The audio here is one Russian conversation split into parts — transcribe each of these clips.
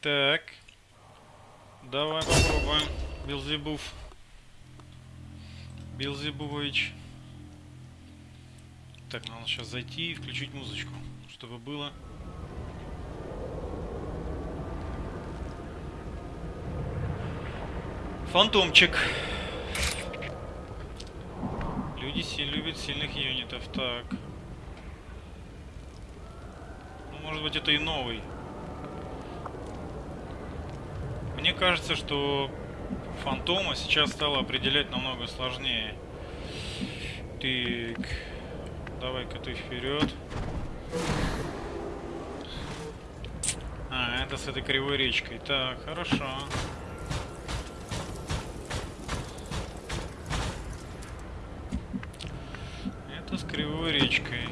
Так. Давай попробуем. Билзебуф. Билзебувович. Так, надо сейчас зайти и включить музычку, чтобы было. Фантомчик. Люди си любят сильных юнитов. Так. Ну, может быть, это и новый. Мне кажется, что фантома сейчас стало определять намного сложнее. Так. Давай-ка ты вперед. А, это с этой кривой речкой. Так, хорошо. Это с кривой речкой.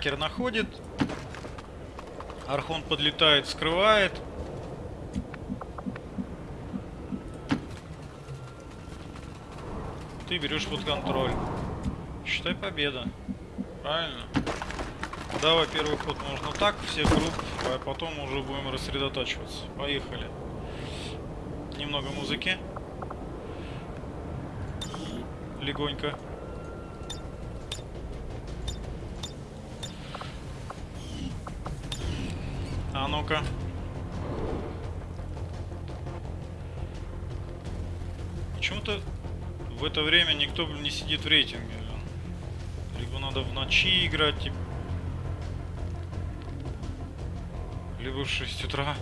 Хакер находит. Архон подлетает, скрывает. Ты берешь под контроль. Считай победа. Правильно? Давай первый ход можно так, все групп, а потом уже будем рассредотачиваться. Поехали. Немного музыки. Легонько. А ну-ка. Почему-то в это время никто не сидит в рейтинге. Либо надо в ночи играть, типа. Либо в 6 утра.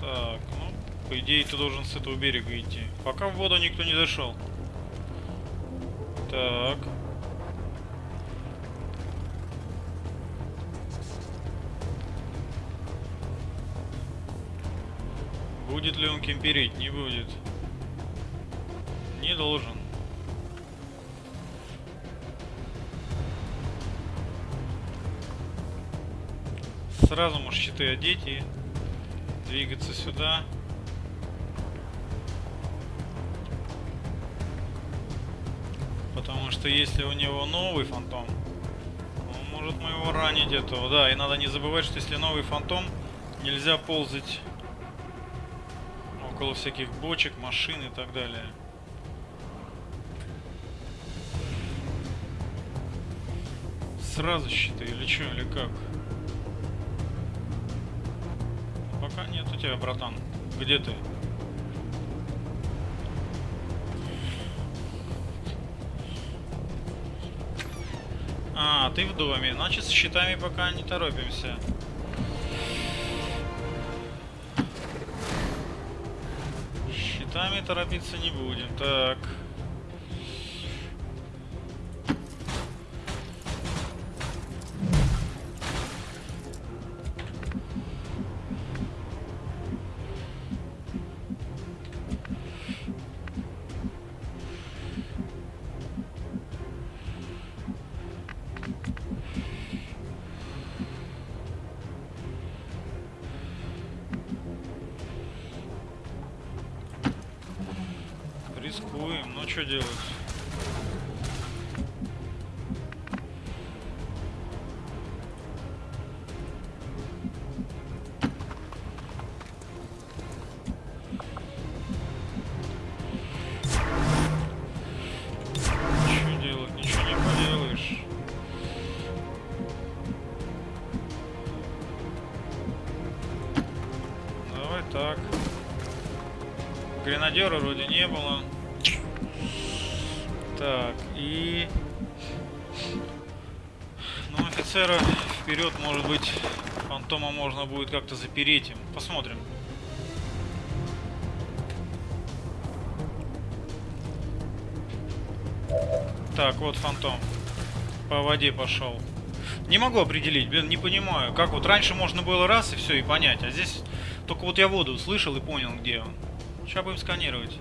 Так, ну, по идее ты должен с этого берега идти. Пока в воду никто не зашел. Так. Будет ли он кемперить? Не будет. Не должен. Сразу можешь щиты одеть и двигаться сюда. Потому что если у него новый фантом, он может мы его ранить этого. Да, и надо не забывать, что если новый фантом, нельзя ползать около всяких бочек, машин и так далее. Сразу щиты или что, или как? Пока нет у тебя, братан. Где ты? А, ты в доме. Значит, с щитами пока не торопимся. Щитами торопиться не будем. Так. Что делать? Гренадера вроде не было. Так, и... Ну, офицера вперед, может быть, фантома можно будет как-то запереть им. Посмотрим. Так, вот фантом. По воде пошел. Не могу определить, блин, не понимаю. Как вот раньше можно было раз и все, и понять. А здесь только вот я воду услышал и понял, где он. Сейчас будем сканировать.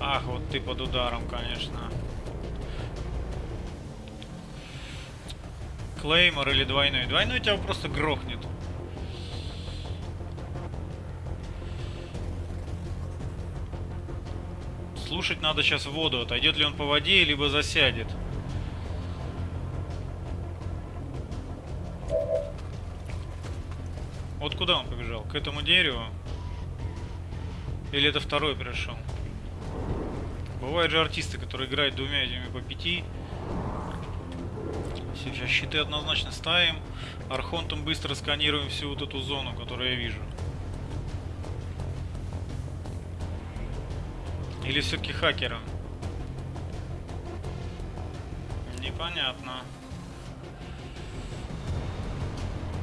Ах, вот ты под ударом, конечно. Клеймор или двойной? Двойной тебя просто грохнет. Слушать надо сейчас воду. Отойдет ли он по воде, либо засядет. Вот куда он побежал? К этому дереву? Или это второй пришел? Бывают же артисты, которые играют двумя этими по пяти. Сейчас щиты однозначно ставим. Архонтом быстро сканируем всю вот эту зону, которую я вижу. Или все-таки хакером? Непонятно.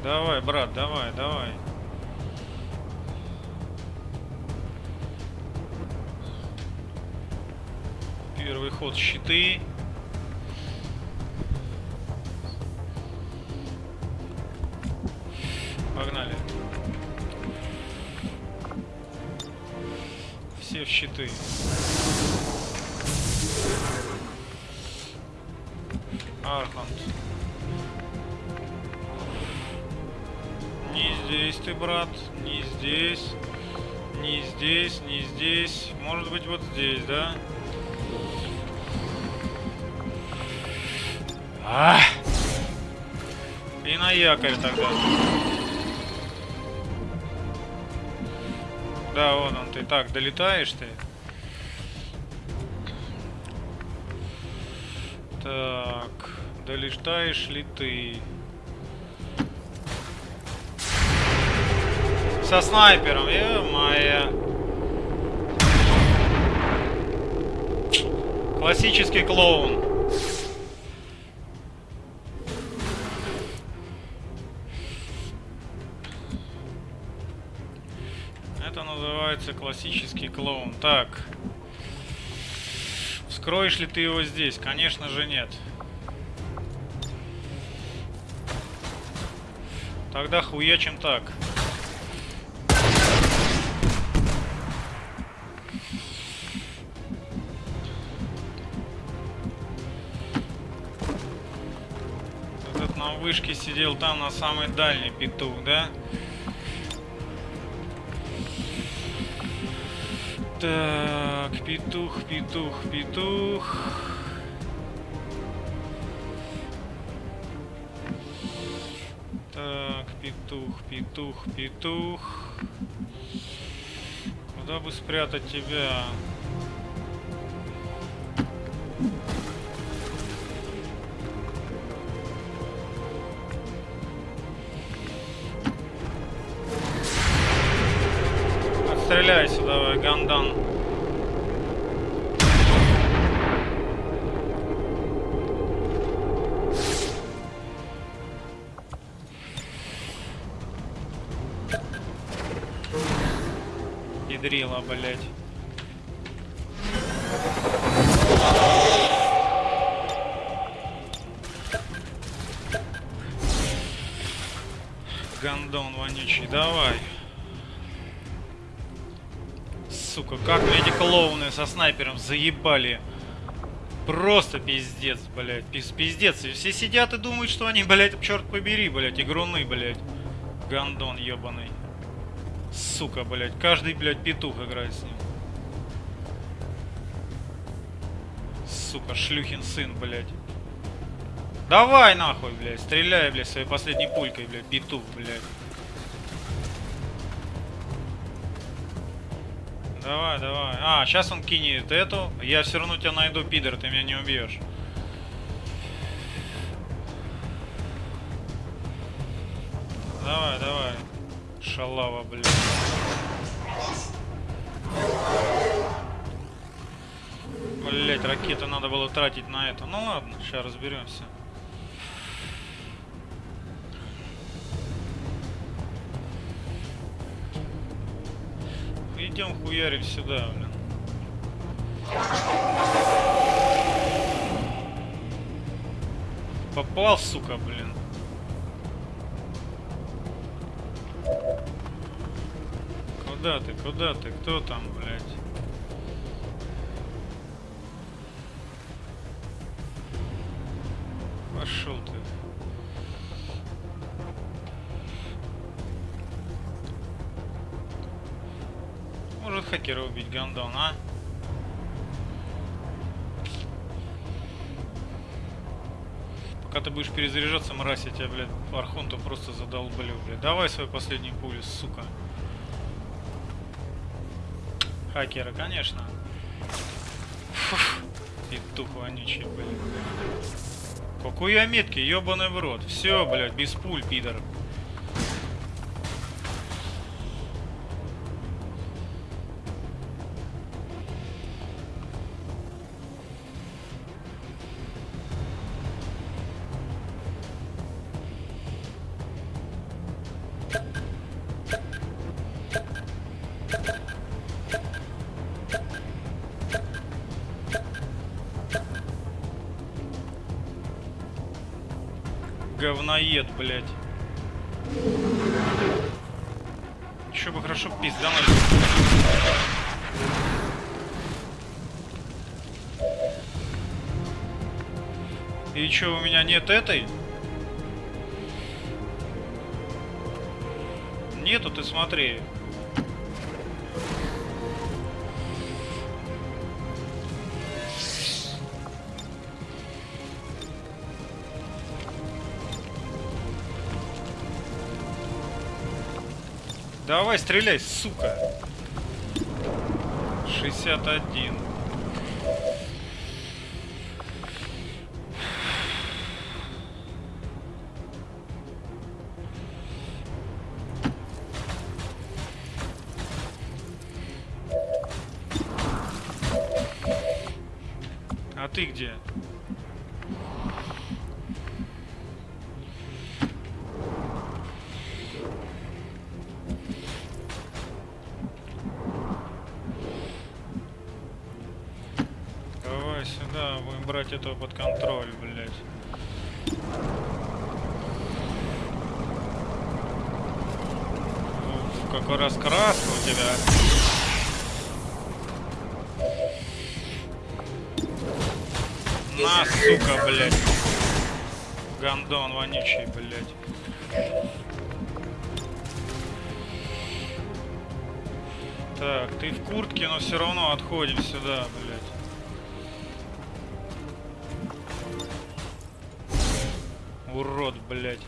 Давай, брат, давай, давай. Первый ход щиты. Погнали. Все в щиты. Архант. Не здесь ты, брат. Не здесь. Не здесь, не здесь. Может быть, вот здесь, да? А! И на якорь тогда. Да, вон он, ты так долетаешь ты. Так, долетаешь ли ты? Со снайпером, е-моя. Классический клоун. Называется классический клоун. Так. Вскроешь ли ты его здесь? Конечно же нет. Тогда хуячим так. Этот на вышке сидел там на самой дальней петух, да? Так, петух, петух, петух. Так, петух, петух, петух. Куда бы спрятать тебя? Гандан. Ядрила, блять. Сука, как мне эти клоуны со снайпером заебали. Просто пиздец, блядь. Пиз пиздец. И все сидят и думают, что они, блядь, черт побери, блядь, игруны, блядь. Гандон ебаный. Сука, блядь. Каждый, блядь, петух играет с ним. Сука, шлюхин сын, блядь. Давай нахуй, блядь. Стреляй, блядь, своей последней пулькой, блядь. Петух, блядь. Давай, давай. А, сейчас он кинет эту. Я все равно тебя найду, пидор, ты меня не убьешь. Давай, давай. Шалава, блядь. Блять, ракету надо было тратить на это. Ну ладно, сейчас разберемся. Идем хуярим сюда, блин. Попал, сука, блин. Куда ты, куда ты, кто там, блядь? Пошел хакера убить, гандон, а? Пока ты будешь перезаряжаться, мразь, я тебя, блядь, архонту просто задолблю, блядь. Давай свой последний пулю, сука. Хакера, конечно. Фух, петух вонючий, блядь. Какую я меткий, ебаный в рот. Все, блядь, без пуль, пидор. Говноед, блядь. Еще бы хорошо пиздануть. И что, у меня нет этой? Нету, ты смотри. Давай, стреляй, сука. 61. Давай сюда, будем брать этого под контроль, блядь. Уф, какой раскраска у тебя. На, сука, блядь. Гандон вонючий, блядь. Так, ты в куртке, но все равно отходим сюда, блядь. Урод, блядь.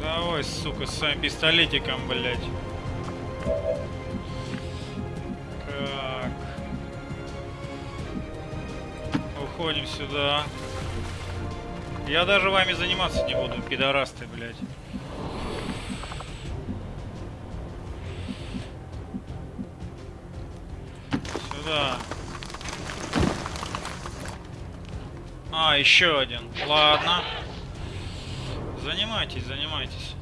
Давай, сука, с своим пистолетиком, блядь. Уходим сюда. Я даже вами заниматься не буду, пидорасты, блядь. Еще один. Ладно. Занимайтесь, занимайтесь.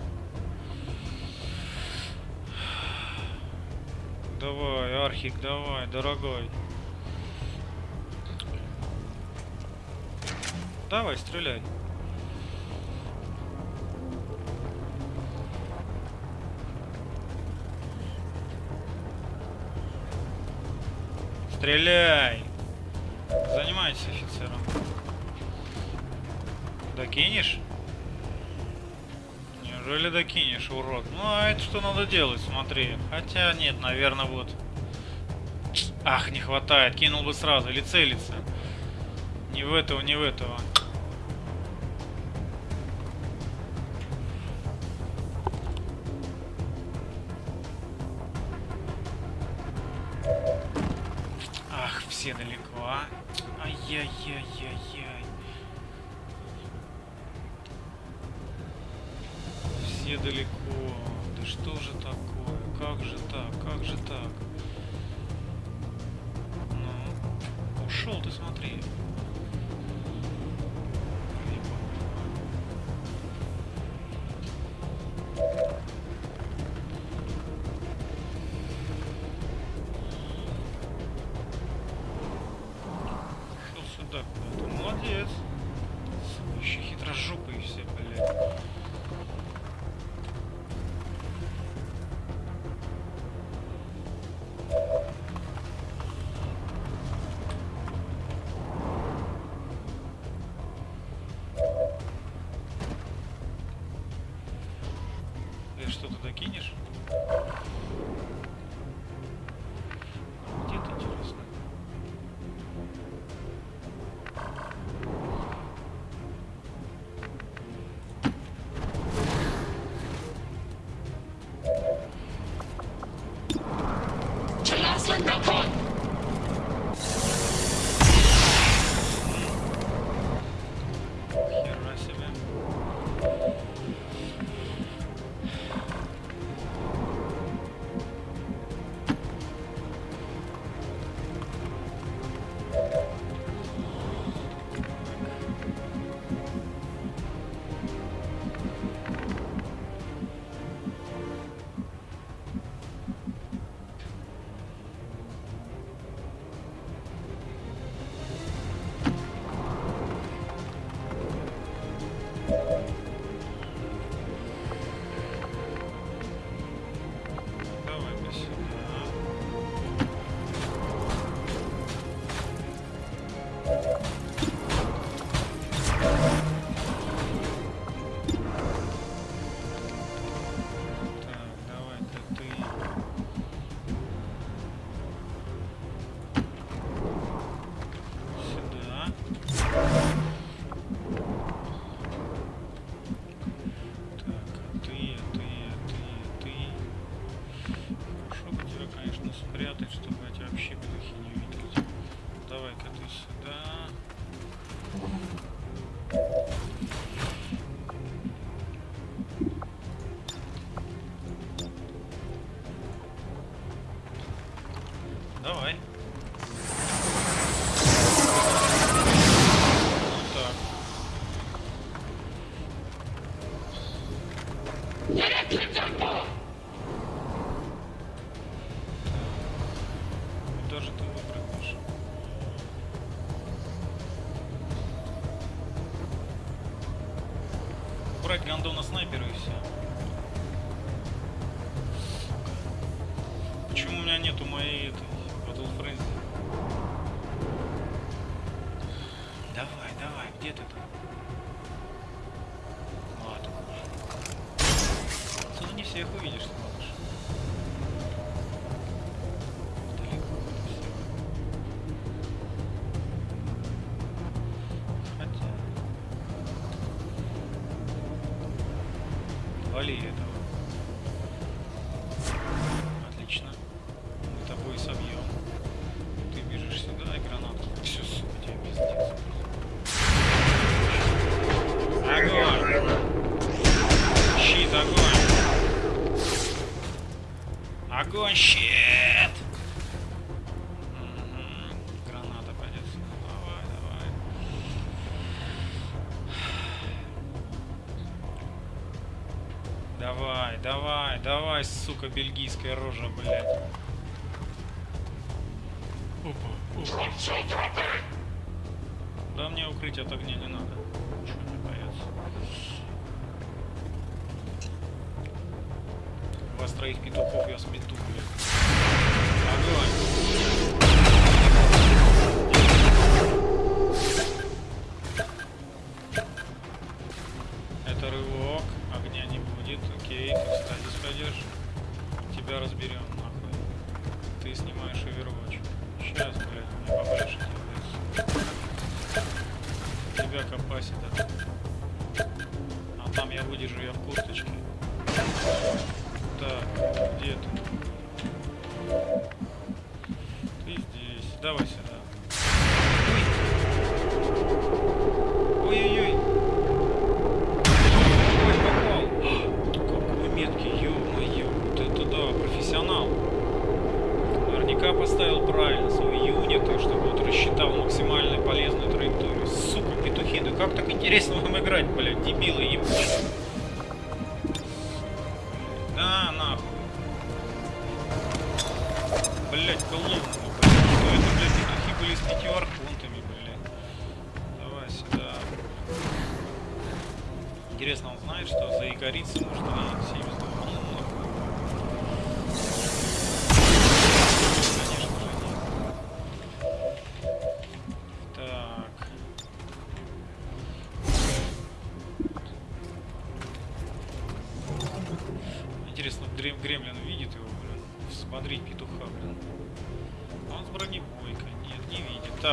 Давай, Архик, давай, дорогой. Давай, стреляй. Стреляй! Занимайся офицером. Докинешь? Неужели докинешь, урод? Ну, а это что надо делать, смотри. Хотя нет, наверное, вот. Ах, не хватает. Кинул бы сразу. Или целиться. Не в этого, не в этого. Ах, все далеко, а? Ай-яй-яй-яй-яй. Все далеко. Да что же такое? Как же так? Как же так? Ну, ушел ты, смотри. Али это. бельгийское рожа, блядь. Опа, опа. Да мне укрыть от огня не надо. Чего не бояться. Вас троих петухов я смету, блядь. Огонь! Давай сюда.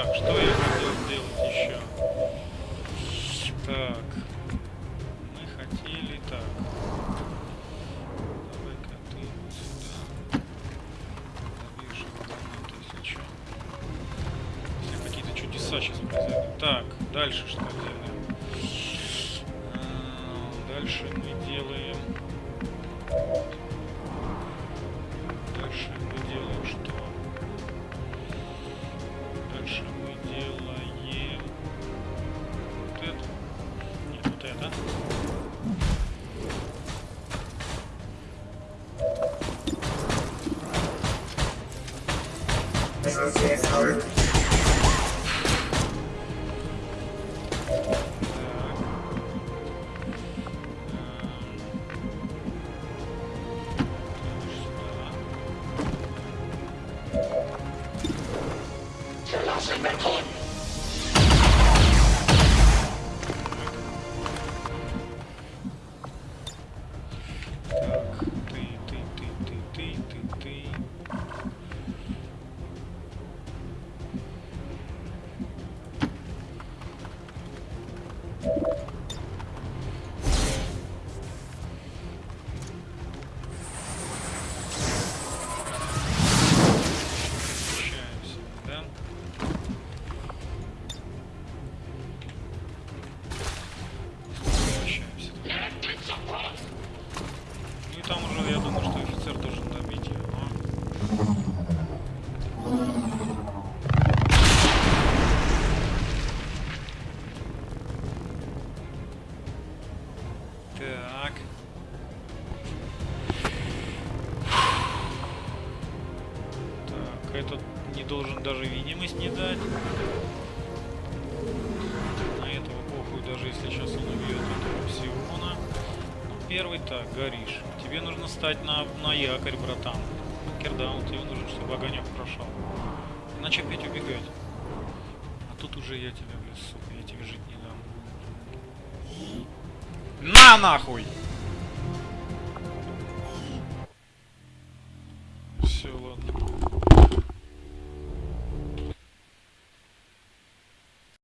Так, что Так. Так, этот не должен даже видимость не дать. На этого похуй, даже если сейчас он убьет этого псиона. Ну, первый так, горишь. Тебе нужно стать на, на якорь, братан. Кердаун, тебе нужен, чтобы огонек прошел. Иначе опять убегать. А тут уже я тебя, блядь, сука, я тебе жить не дам. На нахуй!